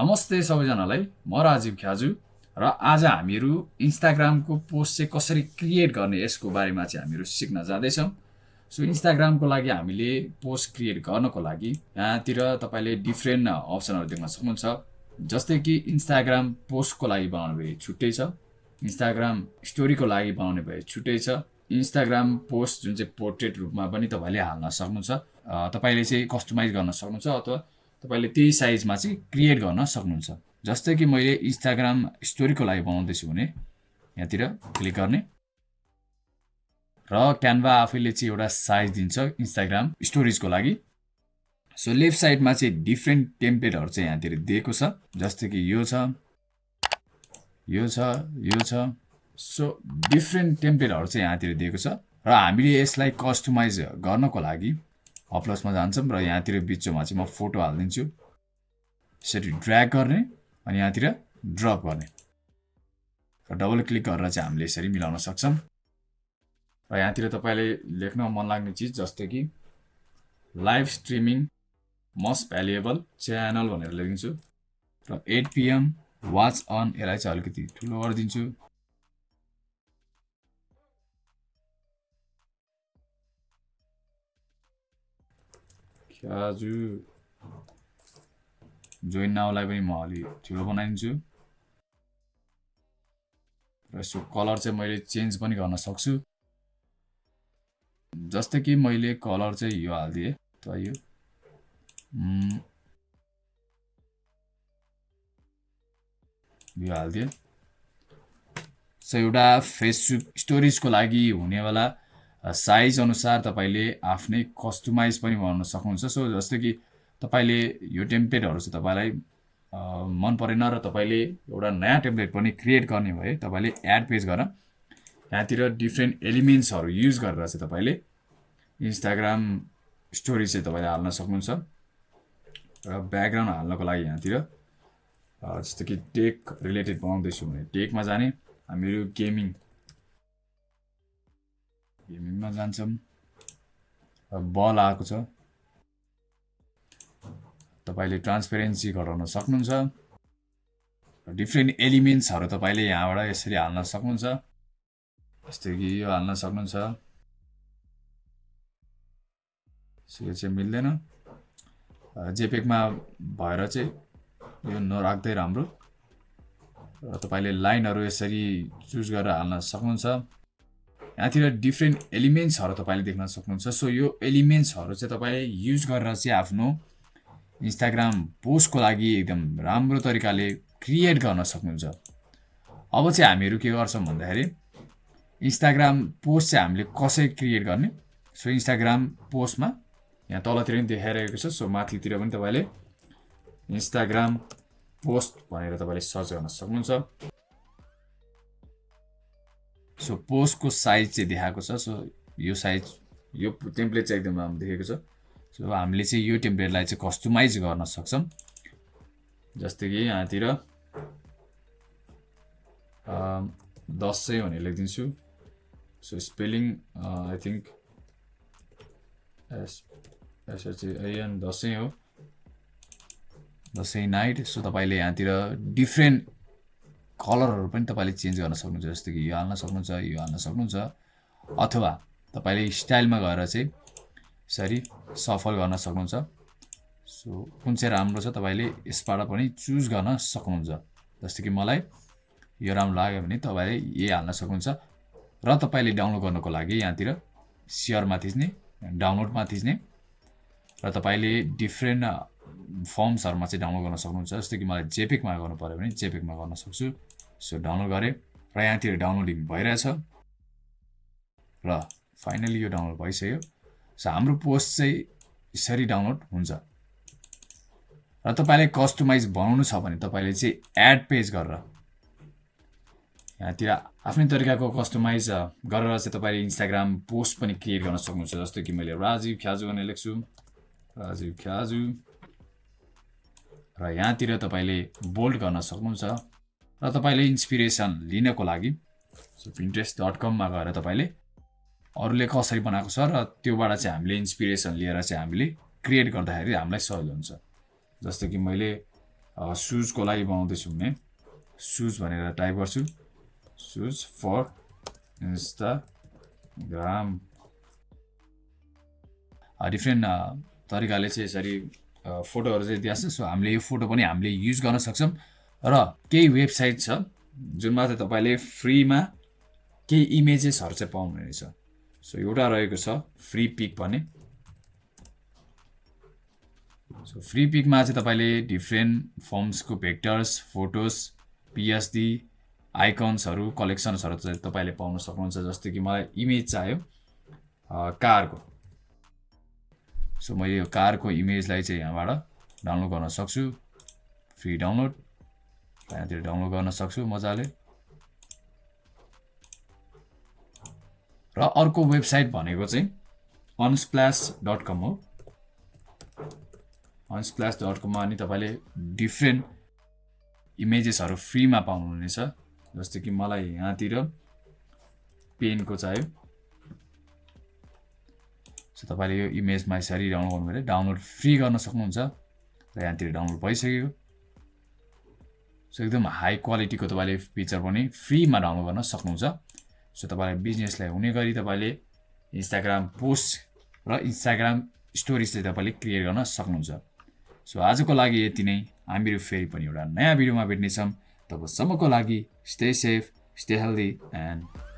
नमस्ते सबैजनालाई। म राजीव ख्याजु र आज हामीहरू इन्स्टाग्रामको पोस्ट चाहिँ कसरी क्रिएट गर्ने यसको बारेमा चाहिँ हामीहरू सिक्न जाँदैछौँ। सो इन्स्टाग्रामको लागि हामीले पोस्ट क्रिएट गर्नको लागि यहाँतिर तपाईँले डिफ्रेन्ट अप्सनहरू देख्न सक्नुहुन्छ। जस्तै कि इन्स्टाग्राम पोस्टको लागि बनाउने भए छुट्टै छ इन्स्टाग्राम स्टोरीको लागि बनाउने भए छुट्टै छ इन्स्टाग्राम पोस्ट जुन चाहिँ पोर्ट्रेट रूपमा पनि तपाईँले हाल्न सक्नुहुन्छ। तपाईँले चाहिँ कस्टमाइज गर्न सक्नुहुन्छ अथवा तपाईँले त्यही साइजमा चाहिँ क्रिएट गर्न सक्नुहुन्छ। जस्तै कि मैले इन्स्टाग्राम स्टोरीको लागि बनाउँदैछु भने यहाँतिर क्लिक गर्ने। र क्यानभा आफैले चाहिँ एउटा साइज दिन्छ इन्स्टाग्राम स्टोरेजको लागि। सो लेफ्ट साइडमा चाहिँ डिफ्रेन्ट टेम्प्लेटहरू चाहिँ यहाँतिर दिएको छ। जस्तै कि यो छ यो छ यो छ। सो डिफ्रेन्ट टेम्प्लेटहरू चाहिँ यहाँतिर दिएको छ। र हामीले यसलाई कस्टमाइज गर्नको लागि अपलोसमा जान्छौँ र यहाँतिर बिचमा चाहिँ म फोटो हालिदिन्छु। यसरी ड्र्याग गर्ने अनि यहाँतिर ड्रप गर्ने। र डबल क्लिक गरेर चाहिँ हामीले यसरी मिलाउन सक्छौँ। र यहाँतिर तपाईँले लेख्न मन लाग्ने चिज जस्तै कि live streaming must valuable channel भनेर लेखिदिन्छु। र एट पिएम वाच अन यसलाई चाहिँ अलिकति ठुलो गरिदिन्छु। ख्याजु जोइन नाउलाई पनि म अलि ठुलो बनाइदिन्छु। र यसको कलर चाहिँ मैले चेन्ज पनि गर्न सक्छु। जस्तै कि मैले कलर चाहिँ यो हालिदिएँ त यो। यो हालिदिएँ। सो एउटा फेसबुक स्टोरेजको लागि हुनेवाला साइज अनुसार तपाईँले आफ्नै कस्टमाइज पनि गर्न सक्नुहुन्छ। सो जस्तै कि तपाईँले यो टेम्प्लेटहरू चाहिँ तपाईँलाई मन परेन र तपाईँले एउटा नयाँ टेम्प्लेट पनि क्रिएट गर्ने भए तपाईँले एड पेज गरेर यहाँतिर डिफ्रेन्ट एलिमेन्ट्सहरू युज गरेर चाहिँ तपाईँले इन्स्टाग्राम स्टोरी चाहिँ तपाईँले हाल्न सक्नुहुन्छ। र ब्याकग्राउन्ड हाल्नको लागि यहाँतिर जस्तो कि टेक रिलेटेड बनाउँदैछु भने टेकमा जाने हामीहरू गेमिङ गेमिङमा जान्छौँ। बल आएको छ। तपाईँले ट्रान्सपेरेन्सी घटाउन सक्नुहुन्छ। डिफ्रेन्ट एलिमेन्ट्सहरू तपाईँले यहाँबाट यसरी हाल्न सक्नुहुन्छ। जस्तै कि यो हाल्न सक्नुहुन्छ। यो चाहिँ मिल्दैन। जेपेकमा भएर चाहिँ यो नराख्दै राम्रो। र तपाईँले लाइनहरू यसरी चुज गरेर हाल्न सक्नुहुन्छ। यहाँतिर डिफ्रेन्ट एलिमेन्ट्सहरू तपाईँले देख्न सक्नुहुन्छ। सो यो एलिमेन्ट्सहरू चाहिँ तपाईँले युज गरेर चाहिँ आफ्नो इन्स्टाग्राम पोस्टको लागि एकदम राम्रो तरिकाले क्रिएट गर्न सक्नुहुन्छ। अब चाहिँ हामीहरू के गर्छौँ भन्दाखेरि इन्स्टाग्राम पोस्ट चाहिँ हामीले कसरी क्रिएट गर्ने? सो इन्स्टाग्राम पोस्टमा यहाँ तलतिर पनि देखाइरहेको छ। सो माथितिर पनि तपाईँले इन्स्टाग्राम पोस्ट भनेर तपाईँले सर्च गर्न सक्नुहुन्छ। सो पोस्टको साइज चाहिँ देखाएको छ सो यो साइज यो टेम्प्लेट चाहिँ एकदम राम्रो देखेको छ। सो हामीले चाहिँ यो टेम्प्लेटलाई चाहिँ कस्टमाइज गर्न सक्छौँ। जस्तै कि यहाँतिर दस सय भनेर लेखिदिन्छु। So spelling I think S SHN Dashain हो। दसैँ नाइट सो तपाईँले यहाँतिर डिफ्रेन्ट कलरहरू पनि तपाईँले चेन्ज गर्न सक्नुहुन्छ जस्तो कि यो हाल्न सक्नुहुन्छ यो हाल्न सक्नुहुन्छ अथवा तपाईँले स्टाइलमा गएर चाहिँ यसरी सफल गर्न सक्नुहुन्छ। सो कुन चाहिँ राम्रो छ तपाईँले यसबाट पनि चुज गर्न सक्नुहुन्छ। जस्तो कि मलाई यो राम्रो लाग्यो भने तपाईँले यही हाल्न सक्नुहुन्छ र तपाईँले डाउनलोड गर्नको लागि यहाँतिर सेयरमा थिच्ने डाउनलोडमा थिच्ने र तपाईँले डिफ्रेन्ट फर्म्सहरूमा चाहिँ डाउनलोड गर्न सक्नुहुन्छ। जस्तो कि मलाई जेपेकमा गर्नु पऱ्यो भने जेपेकमा गर्न सक्छु। सो डाउनलोड गरेँ र यहाँतिर डाउनलोडिङ भइरहेछ। र फाइनली यो डाउनलोड भइसक्यो। सो हाम्रो पोस्ट चाहिँ यसरी डाउनलोड हुन्छ। र तपाईँले कस्टमाइज बनाउनु छ भने तपाईँले चाहिँ एड पेज गरेर यहाँतिर आफ्नै तरिकाको कस्टमाइज गरेर चाहिँ तपाईँले इन्स्टाग्राम पोस्ट पनि क्रिएट गर्न सक्नुहुन्छ। जस्तो कि मैले राजीव ख्याजु भनेर लेख्छु। राजीव ख्याजु। र यहाँतिर तपाईँले बोल्ड गर्न सक्नुहुन्छ र तपाईँले इन्सपिरेसन लिनको लागि सो डट कममा गएर तपाईँले अरूले कसरी बनाएको छ र त्योबाट चाहिँ हामीले इन्सपिरेसन लिएर चाहिँ हामीले क्रिएट गर्दाखेरि हामीलाई सजिलो हुन्छ। जस्तो कि मैले सुजको लागि बनाउँदैछु भने सुज भनेर टाइप गर्छु। सुज फर इन्स्टाग्राम डिफ्रेन्ट तरिकाले चाहिँ यसरी फोटोहरू चाहिँ दिएको छ। सो हामीले यो फोटो पनि हामीले युज गर्न सक्छौँ। र केही वेबसाइट छ जुनमा चाहिँ तपाईँले फ्रीमा केही इमेजेसहरू चाहिँ पाउनुहुनेछ सो एउटा रहेको छ फ्री पिक भन्ने। सो फ्री पिकमा चाहिँ तपाईँले डिफ्रेन्ट फर्म्सको भेक्टर्स फोटोज पिएचडी आइकन्सहरू कलेक्सन्सहरू चाहिँ तपाईँले पाउन सक्नुहुन्छ जस्तो कि मलाई इमेज चाहियो। कारको। सो मैले यो कारको इमेजलाई चाहिँ यहाँबाट डाउनलोड गर्न सक्छु। Free download. यहाँतिर डाउनलोड गर्न सक्छु मजाले। र अर्को वेबसाइट भनेको चाहिँ अनस्प्ल्यास डट कम हो। अनस्प्ल्यास डट कममा अनि तपाईँले डिफ्रेन्ट इमेजेसहरू फ्रीमा पाउनुहुनेछ। जस्तो कि मलाई यहाँतिर पेनको चाहियो। सो तपाईँले यो इमेजमा यसरी डाउनलोड गर्नु भने डाउनलोड फ्री गर्न सक्नुहुन्छ र यहाँतिर डाउनलोड भइसक्यो। सो एकदम हाई क्वालिटीको तपाईँले पिक्चर पनि फ्रीमा डाउनलोड गर्न सक्नुहुन्छ। सो तपाईँलाई बिजनेसलाई हुने गरी तपाईँले इन्स्टाग्राम पोस्ट र इन्स्टाग्राम स्टोरिज चाहिँ तपाईँले क्रिएट गर्न सक्नुहुन्छ। सो आजको लागि यति नै। हामीहरू फेरि पनि एउटा नयाँ भिडियोमा भेट्नेछौँ। तबसम्मको लागि stay safe stay healthy and